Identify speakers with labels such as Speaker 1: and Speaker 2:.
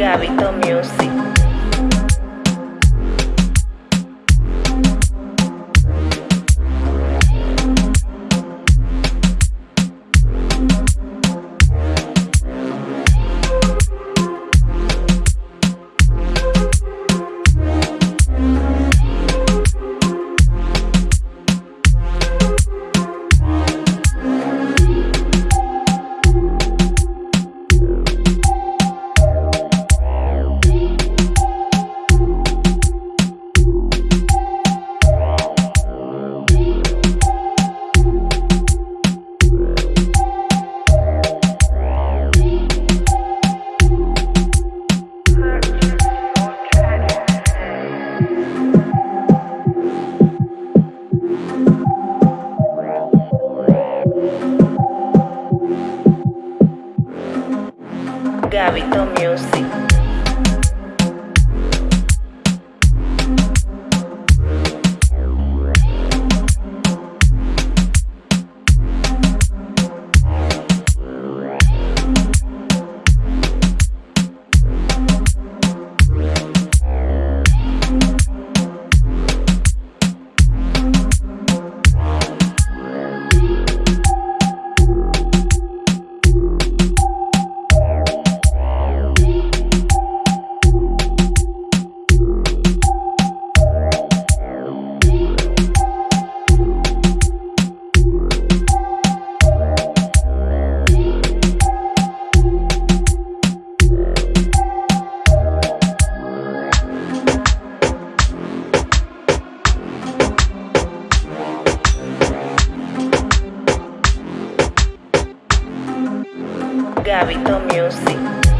Speaker 1: Gabito Music. Gavito Music. Gabito Music.